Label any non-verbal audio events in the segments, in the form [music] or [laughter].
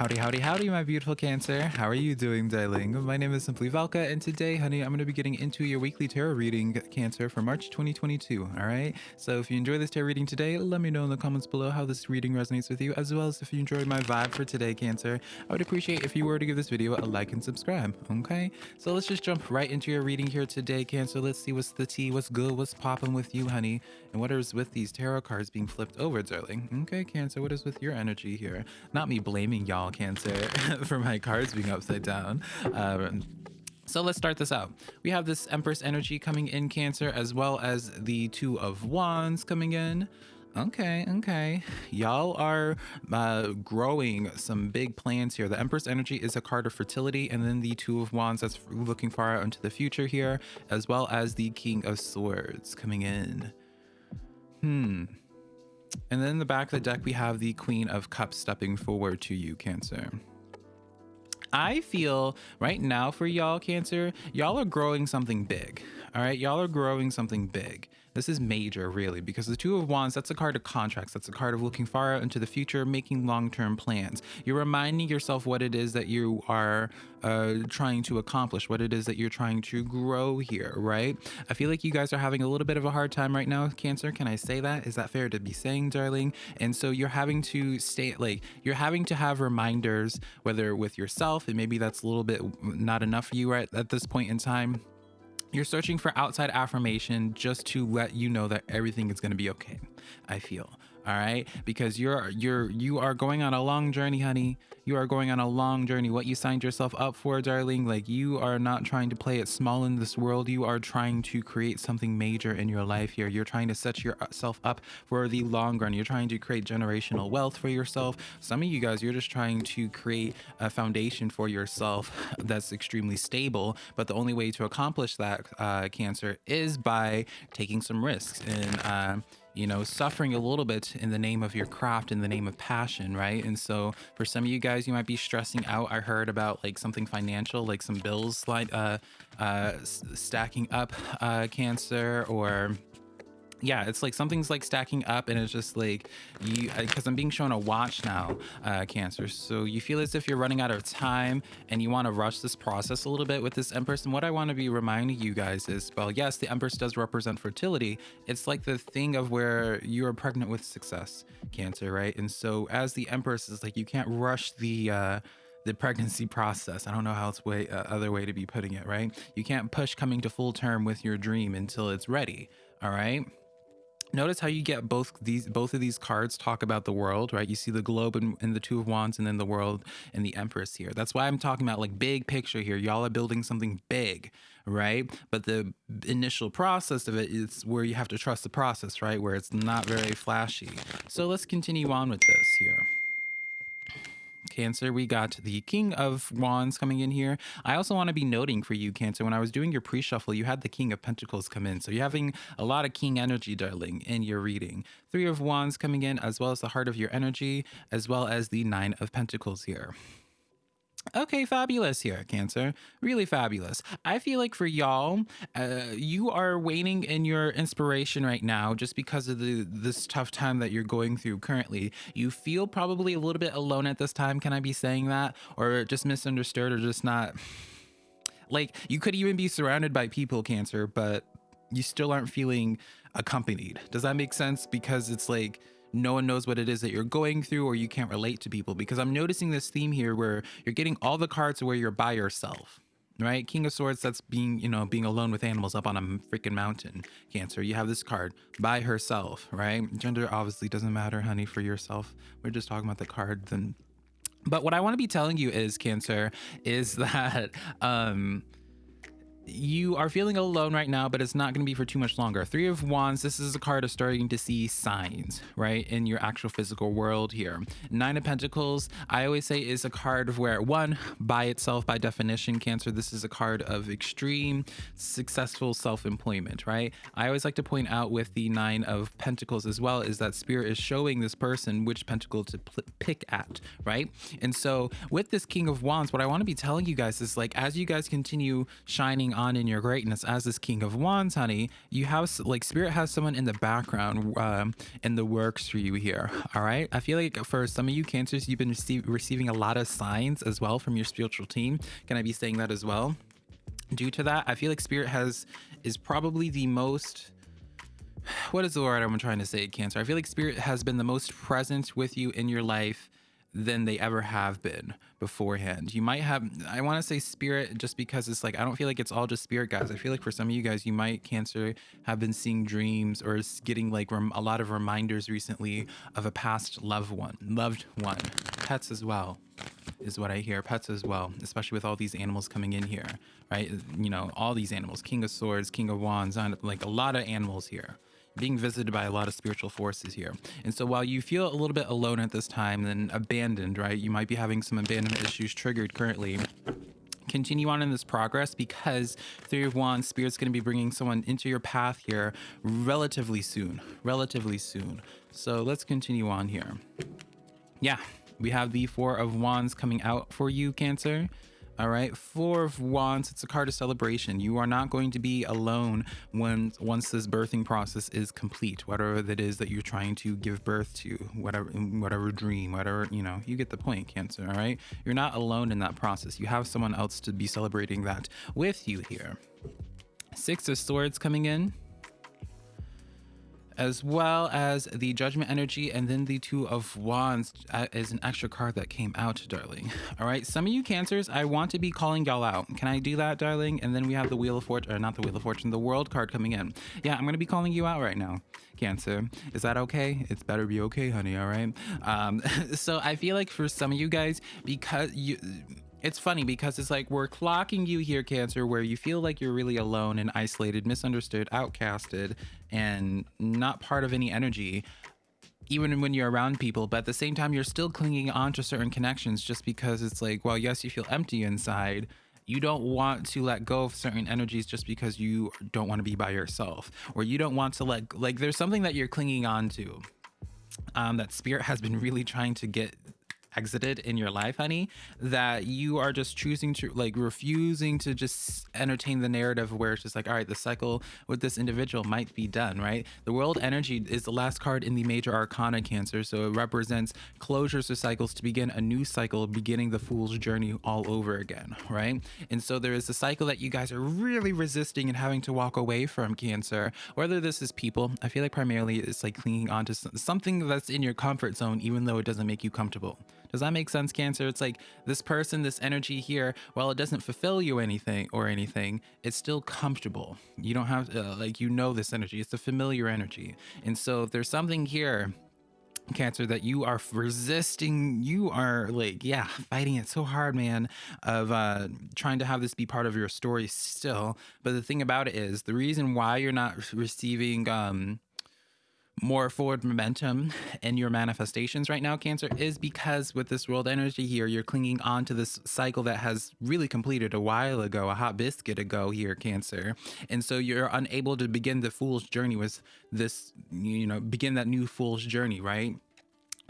Howdy, howdy, howdy, my beautiful Cancer. How are you doing, darling? My name is Simply Velka, and today, honey, I'm going to be getting into your weekly tarot reading, Cancer, for March 2022. All right. So if you enjoy this tarot reading today, let me know in the comments below how this reading resonates with you, as well as if you enjoyed my vibe for today, Cancer. I would appreciate if you were to give this video a like and subscribe. Okay. So let's just jump right into your reading here today, Cancer. Let's see what's the tea, what's good, what's popping with you, honey, and what is with these tarot cards being flipped over, darling. Okay, Cancer, what is with your energy here? Not me blaming y'all Cancer, [laughs] for my cards being upside down. Um, so let's start this out. We have this Empress energy coming in Cancer, as well as the Two of Wands coming in. Okay, okay. Y'all are uh, growing some big plans here. The Empress energy is a card of fertility, and then the Two of Wands that's looking far out into the future here, as well as the King of Swords coming in. Hmm. And then in the back of the deck, we have the Queen of Cups stepping forward to you, Cancer. I feel right now for y'all, Cancer, y'all are growing something big. All right, y'all are growing something big. This is major, really, because the Two of Wands, that's a card of contracts. That's a card of looking far out into the future, making long-term plans. You're reminding yourself what it is that you are uh, trying to accomplish, what it is that you're trying to grow here, right? I feel like you guys are having a little bit of a hard time right now, with Cancer. Can I say that? Is that fair to be saying, darling? And so you're having to stay, like, you're having to have reminders, whether with yourself, and maybe that's a little bit not enough for you right at this point in time you're searching for outside affirmation just to let you know that everything is going to be okay. I feel all right? Because you're you're you are going on a long journey honey. You are going on a long journey. What you signed yourself up for darling like you are not trying to play it small in this world. You are trying to create something major in your life here. You're trying to set yourself up for the long run. You're trying to create generational wealth for yourself. Some of you guys you're just trying to create a foundation for yourself [laughs] that's extremely stable. But the only way to accomplish that uh, cancer is by taking some risks. And uh, you know, suffering a little bit in the name of your craft, in the name of passion, right? And so for some of you guys, you might be stressing out. I heard about like something financial, like some bills like uh, uh, stacking up, uh, cancer or yeah, it's like something's like stacking up and it's just like you, because I'm being shown a watch now, uh, Cancer. So you feel as if you're running out of time and you want to rush this process a little bit with this Empress. And what I want to be reminding you guys is, well, yes, the Empress does represent fertility. It's like the thing of where you are pregnant with success, Cancer, right? And so as the Empress is like, you can't rush the, uh, the pregnancy process. I don't know how else way uh, other way to be putting it, right? You can't push coming to full term with your dream until it's ready. All right notice how you get both these both of these cards talk about the world right? You see the globe and, and, the two of wands and then the world and the empress here. That's why i'm talking about like big picture here. Y'all are building something big right? But the initial process of it is where you have to trust the process right? Where it's not very flashy. So let's continue on with this here Cancer, we got the King of Wands coming in here. I also want to be noting for you, Cancer, when I was doing your pre-shuffle, you had the King of Pentacles come in. So you're having a lot of King energy, darling, in your reading. Three of Wands coming in, as well as the Heart of your energy, as well as the Nine of Pentacles here. Okay, fabulous here, Cancer. Really fabulous. I feel like for y'all, uh, you are waiting in your inspiration right now just because of the this tough time that you're going through currently. You feel probably a little bit alone at this time. Can I be saying that? Or just misunderstood or just not... Like, you could even be surrounded by people, Cancer, but you still aren't feeling accompanied. Does that make sense? Because it's like no one knows what it is that you're going through or you can't relate to people. Because I'm noticing this theme here where you're getting all the cards where you're by yourself right? King of swords that's being you know being alone with animals up on a freaking mountain cancer. You have this card by herself right? Gender obviously doesn't matter honey for yourself. We're just talking about the card then. But what i want to be telling you is cancer is [laughs] that um you are feeling alone right now, but it's not going to be for too much longer. Three of Wands, this is a card of starting to see signs, right, in your actual physical world here. Nine of Pentacles, I always say is a card of where, one, by itself, by definition, Cancer, this is a card of extreme successful self-employment, right? I always like to point out with the Nine of Pentacles as well is that Spirit is showing this person which pentacle to pick at, right? And so with this King of Wands, what I want to be telling you guys is like, as you guys continue shining on in your greatness as this King of Wands, honey, you have like Spirit has someone in the background um, in the works for you here. All right. I feel like for some of you Cancers, you've been receiving a lot of signs as well from your spiritual team. Can I be saying that as well? Due to that, I feel like Spirit has is probably the most what is the word I'm trying to say, Cancer? I feel like Spirit has been the most present with you in your life than they ever have been beforehand. You might have, I want to say spirit just because it's like, I don't feel like it's all just spirit guys. I feel like for some of you guys, you might, Cancer, have been seeing dreams or getting like a lot of reminders recently of a past loved one, loved one, pets as well is what I hear. Pets as well, especially with all these animals coming in here, right? You know, all these animals, King of Swords, King of Wands, like a lot of animals here being visited by a lot of spiritual forces here. And so while you feel a little bit alone at this time and abandoned, right, you might be having some abandonment issues triggered currently continue on in this progress because three of wands spirit's going to be bringing someone into your path here relatively soon relatively soon. So let's continue on here. Yeah we have the four of wands coming out for you cancer all right, Four of Wands, it's a card of celebration. You are not going to be alone when once this birthing process is complete, whatever that is that you're trying to give birth to, whatever whatever dream, whatever, you know, you get the point, Cancer, all right? You're not alone in that process. You have someone else to be celebrating that with you here. Six of Swords coming in as well as the Judgment Energy, and then the Two of Wands is an extra card that came out, darling. All right, some of you Cancers, I want to be calling y'all out. Can I do that, darling? And then we have the Wheel of Fortune, or not the Wheel of Fortune, the World card coming in. Yeah, I'm going to be calling you out right now. Cancer. Is that okay? It's better be okay, honey, all right? Um, [laughs] so I feel like for some of you guys, because you it's funny because it's like we're clocking you here, Cancer, where you feel like you're really alone and isolated, misunderstood, outcasted, and not part of any energy, even when you're around people. But at the same time, you're still clinging on to certain connections just because it's like, well, yes, you feel empty inside. You don't want to let go of certain energies just because you don't want to be by yourself, or you don't want to let, like, there's something that you're clinging on to. Um, that spirit has been really trying to get exited in your life, honey, that you are just choosing to like refusing to just entertain the narrative where it's just like, all right, the cycle with this individual might be done, right? The world energy is the last card in the major arcana cancer. So it represents closures to cycles to begin a new cycle, beginning the fool's journey all over again, right? And so there is a cycle that you guys are really resisting and having to walk away from cancer, whether this is people, I feel like primarily it's like clinging onto something that's in your comfort zone, even though it doesn't make you comfortable. Does that make sense, Cancer? It's like this person, this energy here, while it doesn't fulfill you anything or anything, it's still comfortable. You don't have, uh, like, you know this energy. It's a familiar energy. And so if there's something here cancer that you are resisting you are like yeah fighting it so hard man of uh trying to have this be part of your story still but the thing about it is the reason why you're not receiving um more forward momentum in your manifestations right now, Cancer, is because with this world energy here, you're clinging on to this cycle that has really completed a while ago, a hot biscuit ago here, Cancer. And so you're unable to begin the fool's journey with this, you know, begin that new fool's journey, right?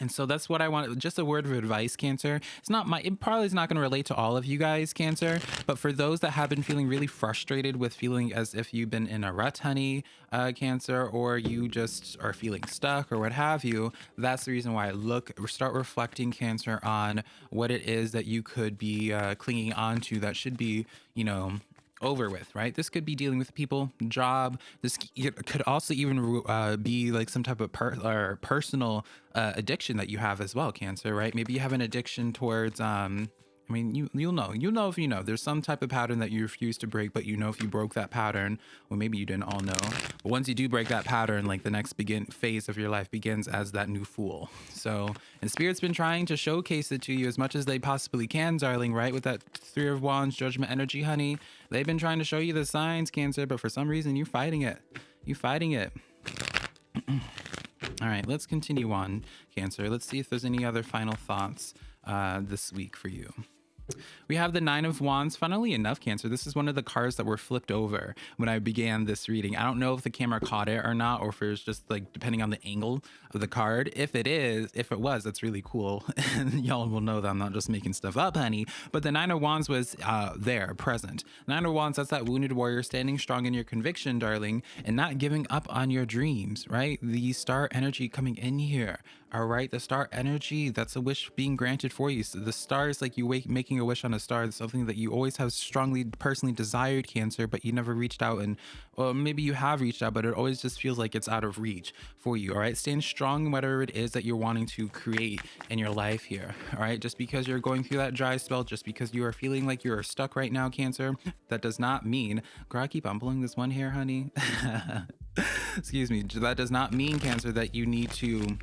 And so that's what I want. Just a word of advice, Cancer. It's not my, it probably is not going to relate to all of you guys, Cancer, but for those that have been feeling really frustrated with feeling as if you've been in a rut, honey, uh, Cancer, or you just are feeling stuck or what have you, that's the reason why I look, start reflecting, Cancer, on what it is that you could be uh, clinging on to that should be, you know, over with, right? This could be dealing with people, job. This could also even uh, be like some type of per or personal uh, addiction that you have as well, cancer, right? Maybe you have an addiction towards um, I mean, you you'll know. You'll know if you know. There's some type of pattern that you refuse to break, but you know if you broke that pattern, well, maybe you didn't all know. But once you do break that pattern, like the next begin phase of your life begins as that new fool. So, and Spirit's been trying to showcase it to you as much as they possibly can, darling. Right with that Three of Wands Judgment energy, honey. They've been trying to show you the signs, Cancer, but for some reason you're fighting it. You fighting it. [clears throat] all right, let's continue on, Cancer. Let's see if there's any other final thoughts uh, this week for you. We have the Nine of Wands. Funnily enough, Cancer, this is one of the cards that were flipped over when I began this reading. I don't know if the camera caught it or not, or if it was just like depending on the angle of the card. If it is, if it was, that's really cool. [laughs] and y'all will know that I'm not just making stuff up, honey. But the Nine of Wands was uh, there, present. Nine of Wands, that's that wounded warrior standing strong in your conviction, darling, and not giving up on your dreams, right? The star energy coming in here. All right, the star energy, that's a wish being granted for you. So the star is like you wake, making a wish on a star. It's something that you always have strongly personally desired cancer, but you never reached out and well, maybe you have reached out, but it always just feels like it's out of reach for you. All right, stand strong whatever it is that you're wanting to create in your life here. All right, just because you're going through that dry spell, just because you are feeling like you're stuck right now, cancer, that does not mean, girl, I keep on pulling this one here, honey. [laughs] Excuse me. That does not mean cancer that you need to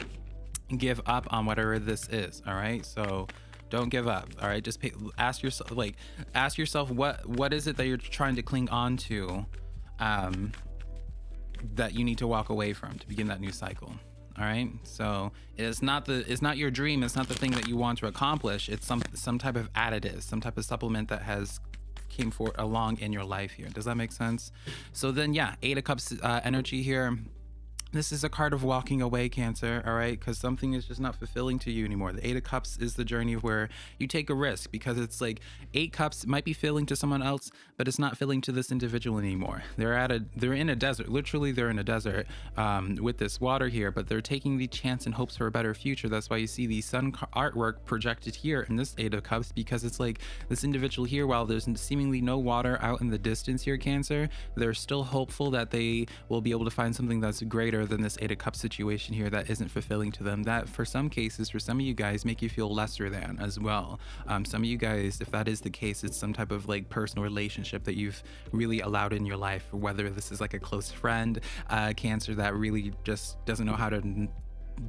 give up on whatever this is all right? So don't give up all right? Just pay, ask yourself like ask yourself what what is it that you're trying to cling on to um that you need to walk away from to begin that new cycle all right? So it's not the it's not your dream it's not the thing that you want to accomplish it's some some type of additive some type of supplement that has came for along in your life here. Does that make sense? So then yeah eight of cups uh, energy here this is a card of walking away, Cancer, all right? Because something is just not fulfilling to you anymore. The Eight of Cups is the journey where you take a risk because it's like Eight Cups might be filling to someone else, but it's not filling to this individual anymore. They're at a, they're in a desert. Literally, they're in a desert um, with this water here, but they're taking the chance and hopes for a better future. That's why you see the sun artwork projected here in this Eight of Cups because it's like this individual here, while there's seemingly no water out in the distance here, Cancer, they're still hopeful that they will be able to find something that's greater than this Eight of Cups situation here that isn't fulfilling to them. That for some cases, for some of you guys, make you feel lesser than as well. Um, some of you guys, if that is the case, it's some type of like personal relationship that you've really allowed in your life, whether this is like a close friend, uh, Cancer that really just doesn't know how to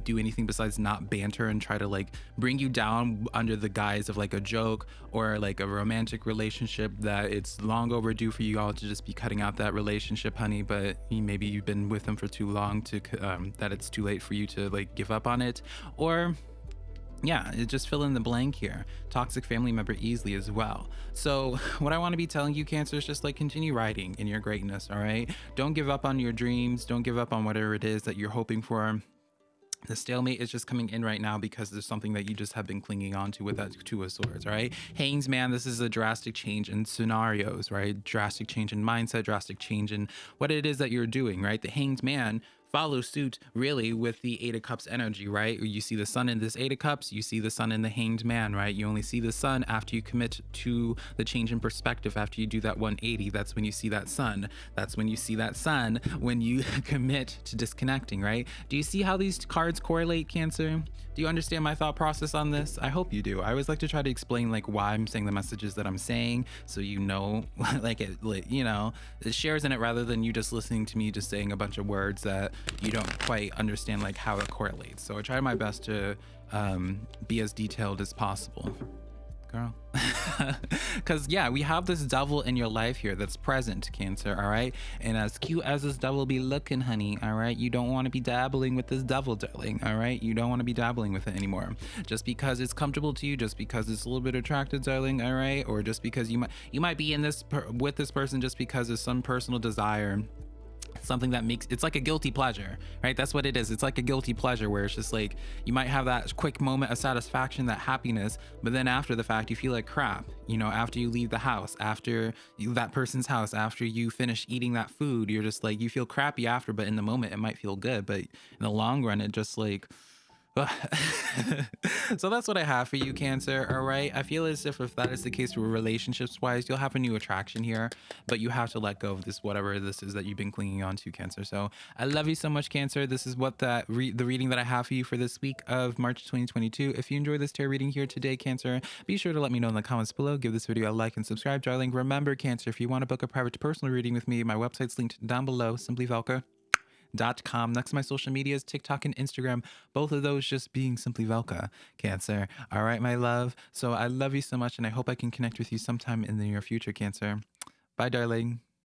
do anything besides not banter and try to like bring you down under the guise of like a joke or like a romantic relationship that it's long overdue for you all to just be cutting out that relationship honey but maybe you've been with them for too long to um, that it's too late for you to like give up on it or yeah, it just fill in the blank here. Toxic family member easily as well. So, [laughs] what I want to be telling you, Cancer, is just like continue writing in your greatness, all right? Don't give up on your dreams. Don't give up on whatever it is that you're hoping for the stalemate is just coming in right now because there's something that you just have been clinging on to with that two of swords right? Hangs man this is a drastic change in scenarios right? Drastic change in mindset drastic change in what it is that you're doing right? The hanged man follow suit really with the eight of cups energy right? You see the sun in this eight of cups you see the sun in the hanged man right? You only see the sun after you commit to the change in perspective. After you do that 180 that's when you see that sun. That's when you see that sun when you [laughs] commit to disconnecting right? Do you see how these cards correlate cancer? Do you understand my thought process on this? I hope you do. I always like to try to explain like why i'm saying the messages that i'm saying so you know [laughs] like it you know it shares in it rather than you just listening to me just saying a bunch of words that you don't quite understand like how it correlates. So I try my best to um, be as detailed as possible. Girl. [laughs] Because, yeah, we have this devil in your life here that's present, Cancer, all right? And as cute as this devil be looking, honey, all right? You don't want to be dabbling with this devil, darling, all right? You don't want to be dabbling with it anymore. Just because it's comfortable to you, just because it's a little bit attractive, darling, all right? Or just because you might you might be in this with this person just because of some personal desire something that makes it's like a guilty pleasure right? That's what it is. It's like a guilty pleasure where it's just like you might have that quick moment of satisfaction that happiness but then after the fact you feel like crap you know after you leave the house after you, that person's house after you finish eating that food you're just like you feel crappy after but in the moment it might feel good but in the long run it just like [laughs] so that's what I have for you, Cancer. All right. I feel as if if that is the case relationships wise, you'll have a new attraction here, but you have to let go of this, whatever this is that you've been clinging on to, Cancer. So I love you so much, Cancer. This is what that re the reading that I have for you for this week of March 2022. If you enjoyed this tarot reading here today, Cancer, be sure to let me know in the comments below. Give this video a like and subscribe, darling. Remember, Cancer, if you want to book a private personal reading with me, my website's linked down below. Simply Velka com. Next to my social medias, TikTok and Instagram, both of those just being simply Velka Cancer. All right, my love. So I love you so much, and I hope I can connect with you sometime in the near future, Cancer. Bye, darling.